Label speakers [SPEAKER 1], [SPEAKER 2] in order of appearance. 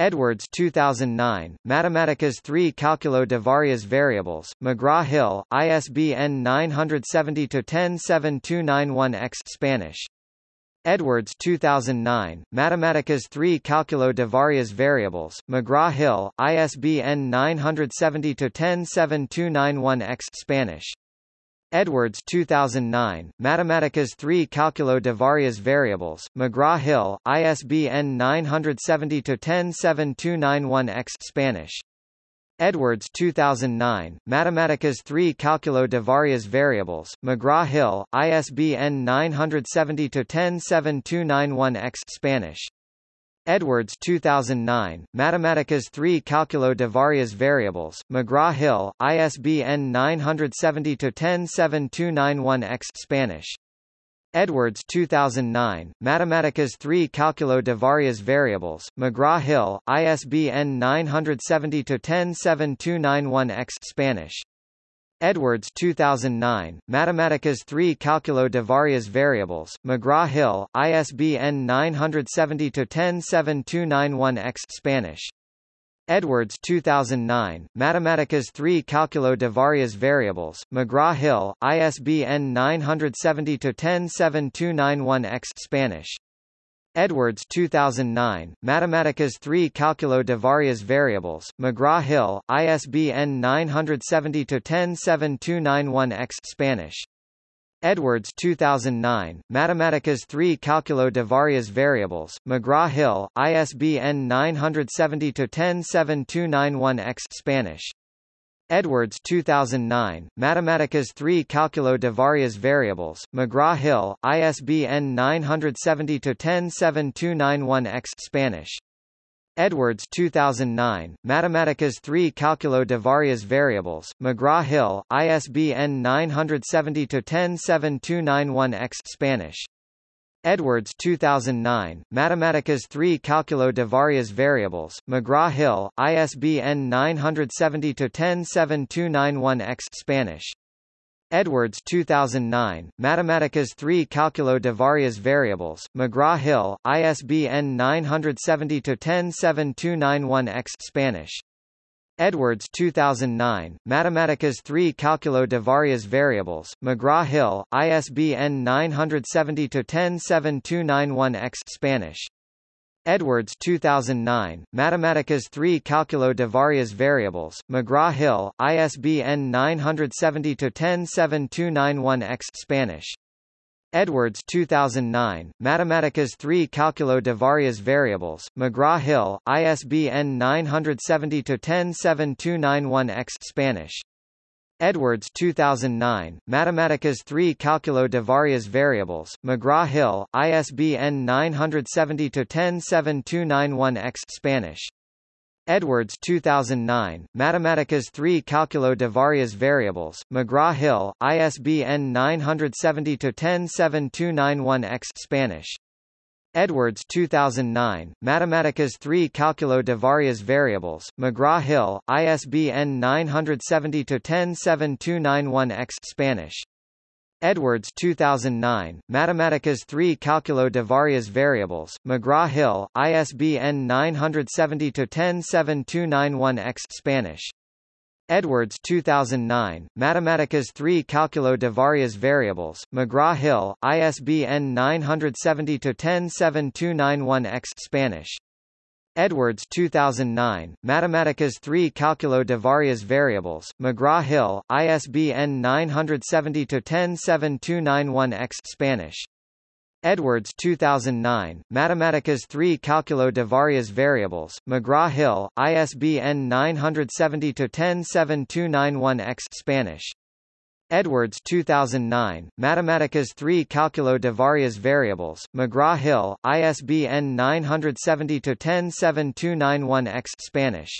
[SPEAKER 1] Edwards 2009, Matemáticas 3 Cálculo de varias variables, McGraw-Hill, ISBN 970-107291-X Spanish. Edwards 2009, Matemáticas 3 Cálculo de varias variables, McGraw-Hill, ISBN 970-107291-X Spanish. Edwards 2009, Matemáticas 3 Cálculo de varias variables, McGraw-Hill, ISBN 970-107291-X Spanish. Edwards 2009, Matemáticas 3 Cálculo de varias variables, McGraw-Hill, ISBN 970-107291-X Spanish. Edwards 2009, Matemáticas 3 Cálculo de varias variables, McGraw-Hill, ISBN 970-107291-X Spanish. Edwards 2009, Matemáticas 3 Cálculo de varias variables, McGraw-Hill, ISBN 970-107291-X Spanish. Edwards 2009, Matemáticas 3 Cálculo de varias variables, McGraw-Hill, ISBN 970-107291-X Spanish. Edwards 2009, Matemáticas 3 Cálculo de varias variables, McGraw-Hill, ISBN 970-107291-X Spanish. Edwards 2009, Matemáticas 3 Cálculo de varias variables, McGraw-Hill, ISBN 970-107291-X Spanish. Edwards 2009, Matemáticas 3 Cálculo de varias variables, McGraw-Hill, ISBN 970-107291-X Spanish. Edwards 2009, Matemáticas 3 Cálculo de varias variables, McGraw-Hill, ISBN 970-107291-X Spanish. Edwards 2009, Matemáticas 3 Cálculo de varias variables, McGraw-Hill, ISBN 970-107291-X Spanish. Edwards 2009, Matemáticas 3 Cálculo de varias variables, McGraw-Hill, ISBN 970-107291-X Spanish. Edwards 2009, Matemáticas 3 Cálculo de varias variables, McGraw-Hill, ISBN 970-107291-X Spanish. Edwards 2009, Matemáticas 3 Cálculo de varias variables, McGraw-Hill, ISBN 970-107291-X Spanish. Edwards 2009, Matemáticas 3 Cálculo de varias variables, McGraw-Hill, ISBN 970-107291-X Spanish. Edwards 2009, Matemáticas 3 Cálculo de varias variables, McGraw-Hill, ISBN 970-107291-X Spanish. Edwards 2009, Matemáticas 3 Cálculo de varias variables, McGraw-Hill, ISBN 970-107291-X Spanish. Edwards 2009, Matemáticas 3 Cálculo de varias variables, McGraw-Hill, ISBN 970-107291-X Spanish. Edwards 2009, Matemáticas 3 Cálculo de varias variables, McGraw-Hill, ISBN 970-107291-X Spanish. Edwards 2009, Matemáticas 3 Cálculo de varias variables, McGraw-Hill, ISBN 970-107291-X Spanish. Edwards 2009, Matemáticas 3 Cálculo de varias variables, McGraw-Hill, ISBN 970-107291-X Spanish. Edwards 2009, Matemáticas 3 Cálculo de varias variables, McGraw-Hill, ISBN 970-107291-X Spanish. Edwards 2009, Matemáticas 3 Cálculo de varias variables, McGraw-Hill, ISBN 970-107291-X Spanish. Edwards 2009, Mathematica's 3 Cálculo de varias variables, McGraw-Hill, ISBN 970-107291-X Spanish.